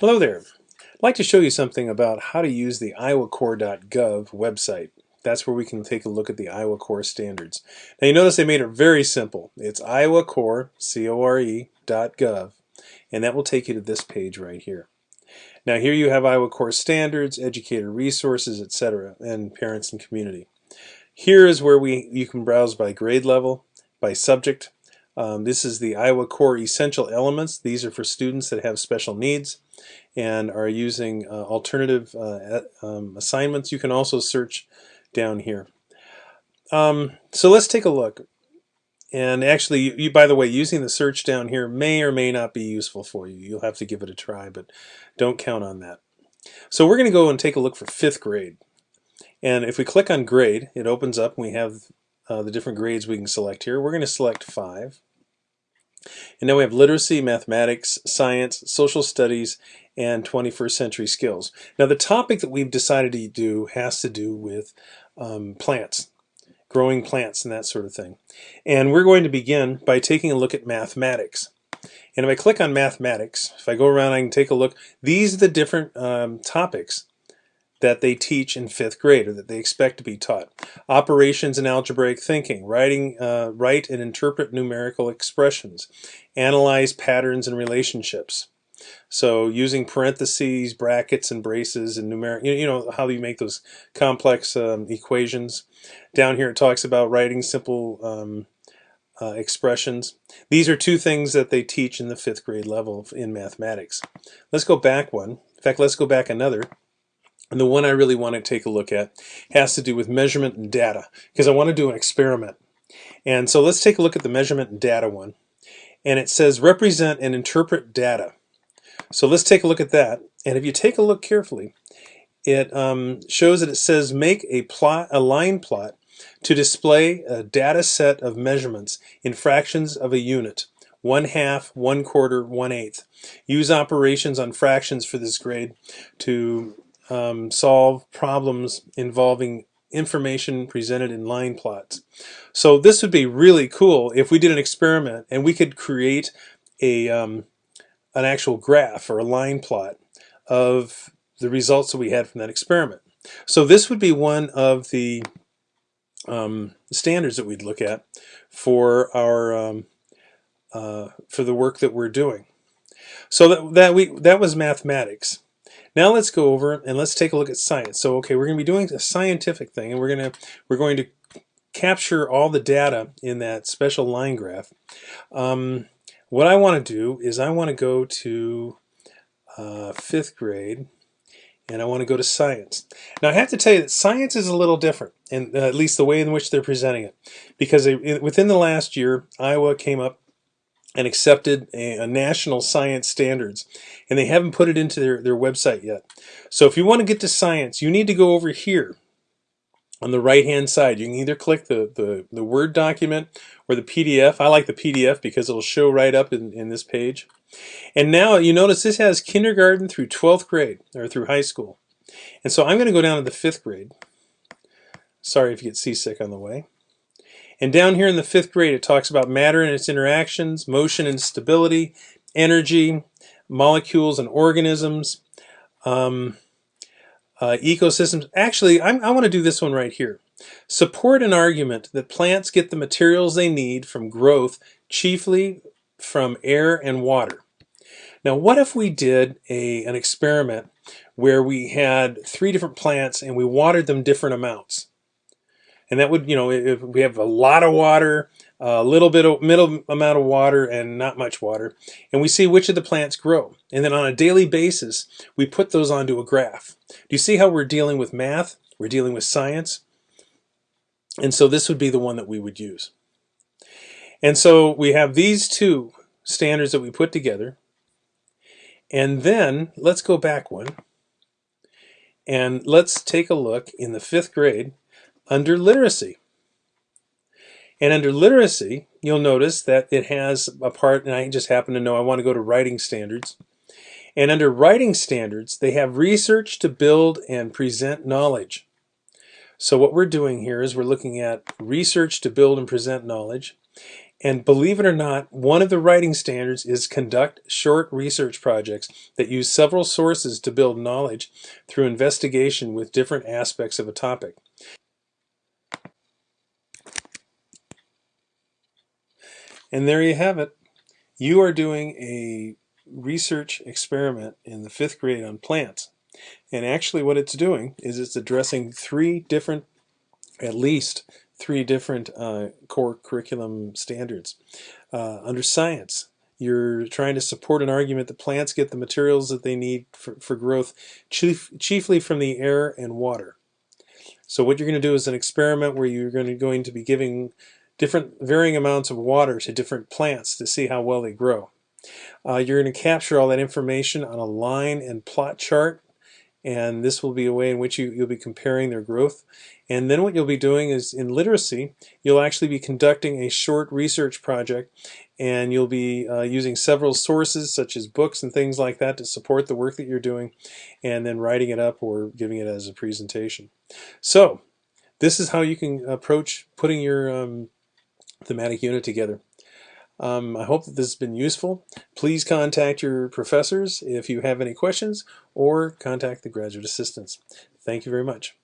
Hello there. I'd like to show you something about how to use the iowacore.gov website. That's where we can take a look at the Iowa Core standards. Now you notice they made it very simple. It's iowacore, C-O-R-E, .gov, and that will take you to this page right here. Now here you have Iowa Core standards, educator resources, etc., and parents and community. Here is where we you can browse by grade level, by subject. Um, this is the Iowa Core Essential Elements. These are for students that have special needs and are using uh, alternative uh, um, assignments. You can also search down here. Um, so let's take a look. And actually, you, you, by the way, using the search down here may or may not be useful for you. You'll have to give it a try, but don't count on that. So we're going to go and take a look for fifth grade. And if we click on grade, it opens up and we have uh, the different grades we can select here. We're going to select five. And now we have literacy, mathematics, science, social studies, and 21st century skills. Now the topic that we've decided to do has to do with um, plants, growing plants and that sort of thing. And we're going to begin by taking a look at mathematics. And if I click on mathematics, if I go around I can take a look, these are the different um, topics that they teach in fifth grade or that they expect to be taught. Operations and algebraic thinking, writing, uh, write and interpret numerical expressions, analyze patterns and relationships. So using parentheses, brackets, and braces and numeric, you know how you make those complex um, equations. Down here it talks about writing simple um, uh, expressions. These are two things that they teach in the fifth grade level in mathematics. Let's go back one. In fact, let's go back another. And the one I really want to take a look at has to do with measurement and data because I want to do an experiment. And so let's take a look at the measurement and data one. And it says represent and interpret data. So let's take a look at that. And if you take a look carefully, it um, shows that it says make a plot, a line plot to display a data set of measurements in fractions of a unit, one half, one quarter, one eighth. Use operations on fractions for this grade to um, solve problems involving information presented in line plots. So this would be really cool if we did an experiment and we could create a um, an actual graph or a line plot of the results that we had from that experiment. So this would be one of the um, standards that we'd look at for our um, uh, for the work that we're doing. So that, that we that was mathematics. Now let's go over and let's take a look at science. So okay, we're going to be doing a scientific thing, and we're going to we're going to capture all the data in that special line graph. Um, what I want to do is I want to go to uh, fifth grade, and I want to go to science. Now I have to tell you that science is a little different, and uh, at least the way in which they're presenting it, because they, within the last year, Iowa came up and accepted a, a, national science standards and they haven't put it into their, their website yet. So if you want to get to science, you need to go over here on the right hand side. You can either click the, the, the Word document or the PDF. I like the PDF because it'll show right up in, in this page. And now you notice this has kindergarten through 12th grade or through high school. And so I'm going to go down to the fifth grade. Sorry if you get seasick on the way. And down here in the fifth grade, it talks about matter and its interactions, motion and stability, energy, molecules and organisms, um, uh, ecosystems. Actually, I'm, i want to do this one right here. Support an argument that plants get the materials they need from growth chiefly from air and water. Now, what if we did a, an experiment where we had three different plants and we watered them different amounts? And that would you know if we have a lot of water a little bit of middle amount of water and not much water and we see which of the plants grow. And then on a daily basis we put those onto a graph. Do you see how we're dealing with math? We're dealing with science? And so this would be the one that we would use. And so we have these two standards that we put together. And then let's go back one. And let's take a look in the fifth grade under literacy. And under literacy, you'll notice that it has a part, and I just happen to know I want to go to writing standards. And under writing standards, they have research to build and present knowledge. So what we're doing here is we're looking at research to build and present knowledge. And believe it or not, one of the writing standards is conduct short research projects that use several sources to build knowledge through investigation with different aspects of a topic. And there you have it. You are doing a research experiment in the fifth grade on plants. And actually what it's doing is it's addressing three different, at least three different uh, core curriculum standards. Uh, under science, you're trying to support an argument that plants get the materials that they need for, for growth chief, chiefly from the air and water. So what you're going to do is an experiment where you're going to, going to be giving different varying amounts of water to different plants to see how well they grow. Uh, you're going to capture all that information on a line and plot chart and this will be a way in which you, you'll be comparing their growth. And then what you'll be doing is in literacy, you'll actually be conducting a short research project and you'll be uh, using several sources such as books and things like that to support the work that you're doing and then writing it up or giving it as a presentation. So this is how you can approach putting your um, thematic unit together. Um, I hope that this has been useful. Please contact your professors if you have any questions or contact the graduate assistants. Thank you very much.